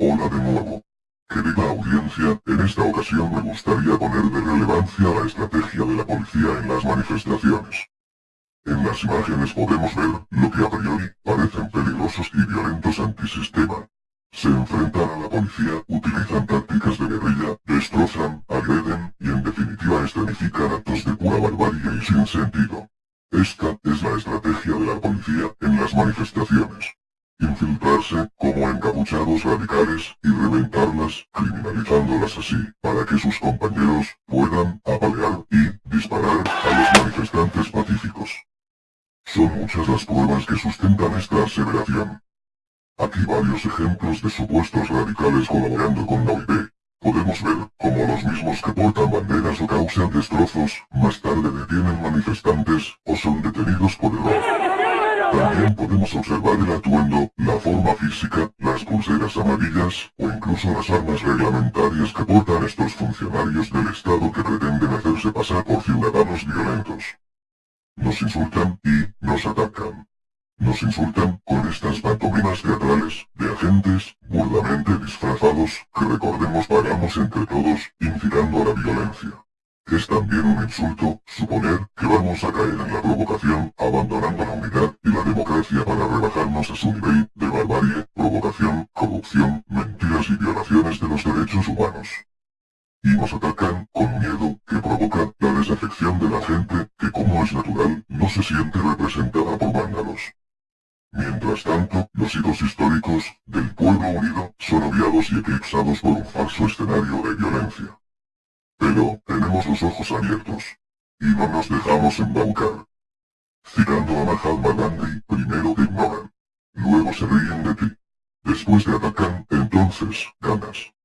Hola de nuevo. Querida audiencia, en esta ocasión me gustaría poner de relevancia la estrategia de la policía en las manifestaciones. En las imágenes podemos ver lo que a priori parecen peligrosos y violentos antisistema. Se enfrentan a la policía, utilizan tácticas de guerrilla, destrozan, agreden y en definitiva escenifican actos de pura barbarie y sin sentido. Esta es la estrategia de la policía en las manifestaciones como encapuchados radicales y reventarlas, criminalizándolas así, para que sus compañeros puedan apalear y disparar a los manifestantes pacíficos. Son muchas las pruebas que sustentan esta aseveración. Aquí varios ejemplos de supuestos radicales colaborando con la OIB. Podemos ver cómo los mismos que portan banderas o causan destrozos, más tarde detienen manifestantes o son detenidos por error. También podemos observar el atuendo, la forma física, pulseras amarillas, o incluso las armas reglamentarias que portan estos funcionarios del Estado que pretenden hacerse pasar por ciudadanos violentos. Nos insultan y nos atacan. Nos insultan con estas pantomimas teatrales de agentes burdamente disfrazados que recordemos pagamos entre todos, incitando a la violencia. Es también un insulto suponer que vamos a caer en la provocación abandonando la unidad y la democracia para rebajarnos a su nivel y violaciones de los derechos humanos. Y nos atacan con miedo que provoca la desafección de la gente que como es natural no se siente representada por vándalos. Mientras tanto, los hitos históricos del pueblo unido son obviados y eclipsados por un falso escenario de violencia. Pero tenemos los ojos abiertos. Y no nos dejamos embaucar. Citando a Mahatma Gandhi, primero te ignoran. Luego se ríen de ti. Después te atacan, entonces, ganas.